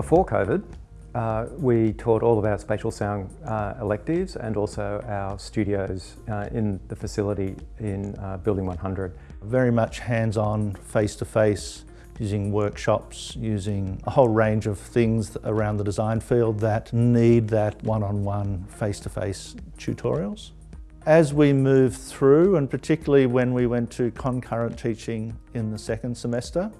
Before COVID, uh, we taught all of our spatial sound uh, electives and also our studios uh, in the facility in uh, Building 100. Very much hands-on, face-to-face, using workshops, using a whole range of things around the design field that need that one-on-one, face-to-face tutorials. As we moved through, and particularly when we went to concurrent teaching in the second semester,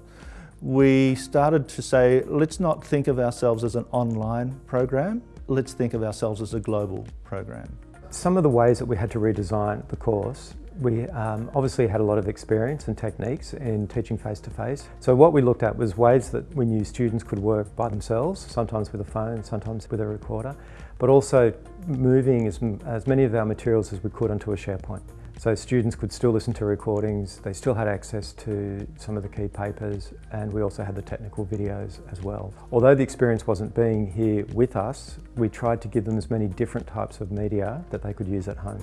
we started to say, let's not think of ourselves as an online program, let's think of ourselves as a global program. Some of the ways that we had to redesign the course we um, obviously had a lot of experience and techniques in teaching face-to-face. -face. So what we looked at was ways that we knew students could work by themselves, sometimes with a phone, sometimes with a recorder, but also moving as, as many of our materials as we could onto a SharePoint. So students could still listen to recordings, they still had access to some of the key papers, and we also had the technical videos as well. Although the experience wasn't being here with us, we tried to give them as many different types of media that they could use at home.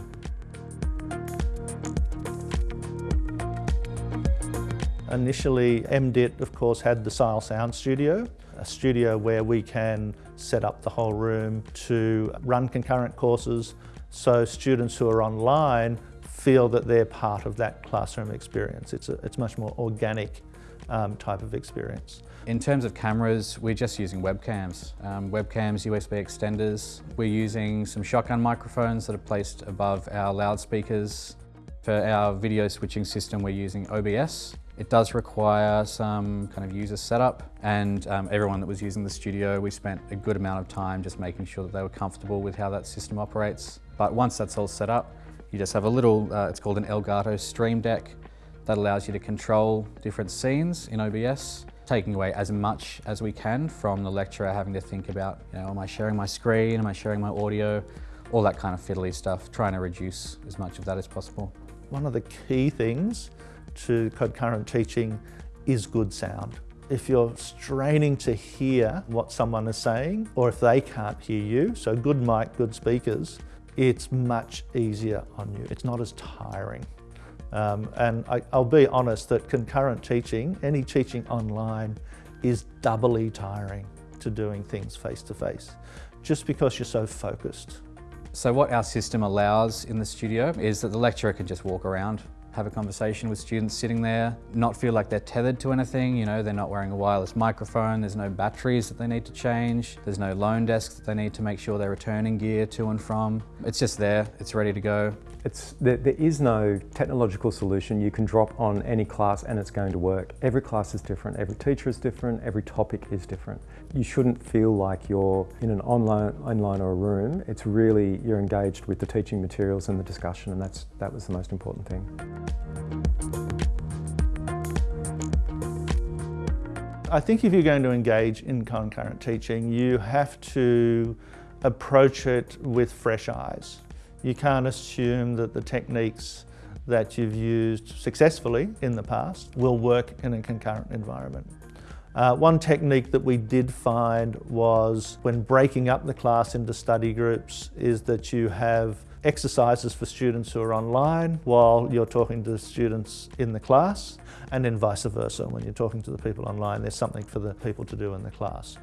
Initially, RMIT, of course, had the SIAL Sound Studio, a studio where we can set up the whole room to run concurrent courses so students who are online feel that they're part of that classroom experience. It's, a, it's much more organic um, type of experience. In terms of cameras, we're just using webcams. Um, webcams, USB extenders. We're using some shotgun microphones that are placed above our loudspeakers. For our video switching system, we're using OBS. It does require some kind of user setup and um, everyone that was using the studio, we spent a good amount of time just making sure that they were comfortable with how that system operates. But once that's all set up, you just have a little, uh, it's called an Elgato Stream Deck that allows you to control different scenes in OBS, taking away as much as we can from the lecturer having to think about, you know, am I sharing my screen, am I sharing my audio, all that kind of fiddly stuff, trying to reduce as much of that as possible. One of the key things to concurrent teaching is good sound. If you're straining to hear what someone is saying, or if they can't hear you, so good mic, good speakers, it's much easier on you. It's not as tiring. Um, and I, will be honest that concurrent teaching, any teaching online, is doubly tiring to doing things face to face, just because you're so focused. So what our system allows in the studio is that the lecturer can just walk around have a conversation with students sitting there, not feel like they're tethered to anything, you know, they're not wearing a wireless microphone, there's no batteries that they need to change, there's no loan desks that they need to make sure they're returning gear to and from. It's just there, it's ready to go. It's, there, there is no technological solution you can drop on any class and it's going to work. Every class is different, every teacher is different, every topic is different. You shouldn't feel like you're in an online, online or a room. It's really, you're engaged with the teaching materials and the discussion and that's, that was the most important thing. I think if you're going to engage in concurrent teaching, you have to approach it with fresh eyes. You can't assume that the techniques that you've used successfully in the past will work in a concurrent environment. Uh, one technique that we did find was when breaking up the class into study groups is that you have exercises for students who are online while you're talking to the students in the class and then vice versa. When you're talking to the people online, there's something for the people to do in the class.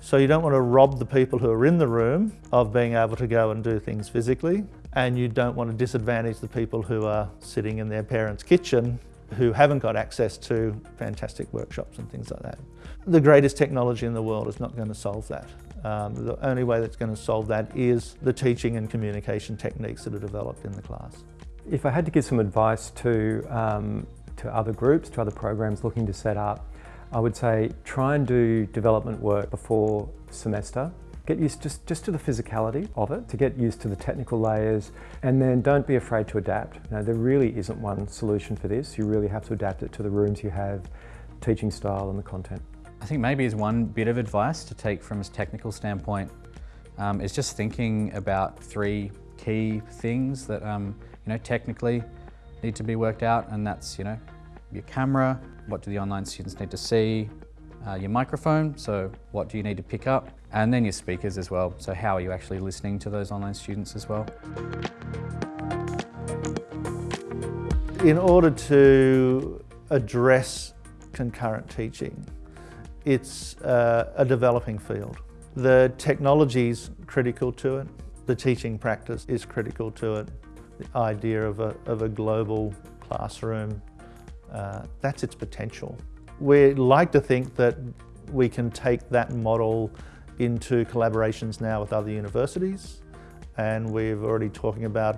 So you don't want to rob the people who are in the room of being able to go and do things physically and you don't want to disadvantage the people who are sitting in their parents' kitchen who haven't got access to fantastic workshops and things like that. The greatest technology in the world is not going to solve that. Um, the only way that's going to solve that is the teaching and communication techniques that are developed in the class. If I had to give some advice to, um, to other groups, to other programs looking to set up, I would say try and do development work before semester. Get used just, just to the physicality of it, to get used to the technical layers, and then don't be afraid to adapt. You know, there really isn't one solution for this. You really have to adapt it to the rooms you have, teaching style and the content. I think maybe as one bit of advice to take from a technical standpoint um, is just thinking about three key things that um, you know technically need to be worked out and that's you know your camera, what do the online students need to see, uh, your microphone, so what do you need to pick up, and then your speakers as well, so how are you actually listening to those online students as well. In order to address concurrent teaching, it's uh, a developing field. The technology's critical to it, the teaching practice is critical to it, the idea of a, of a global classroom, uh, that's its potential. We like to think that we can take that model into collaborations now with other universities and we're already talking about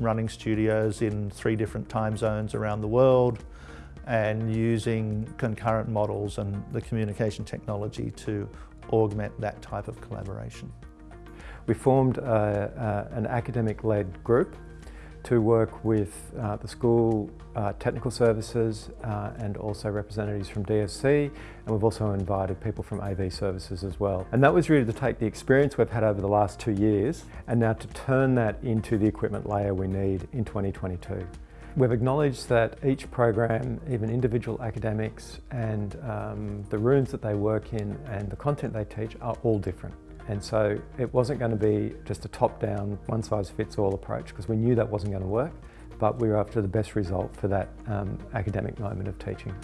running studios in three different time zones around the world and using concurrent models and the communication technology to augment that type of collaboration. We formed a, a, an academic-led group to work with uh, the school uh, technical services uh, and also representatives from DSC and we've also invited people from AV services as well. And that was really to take the experience we've had over the last two years and now to turn that into the equipment layer we need in 2022. We've acknowledged that each program, even individual academics and um, the rooms that they work in and the content they teach are all different. And so it wasn't going to be just a top-down, one-size-fits-all approach because we knew that wasn't going to work, but we were after the best result for that um, academic moment of teaching.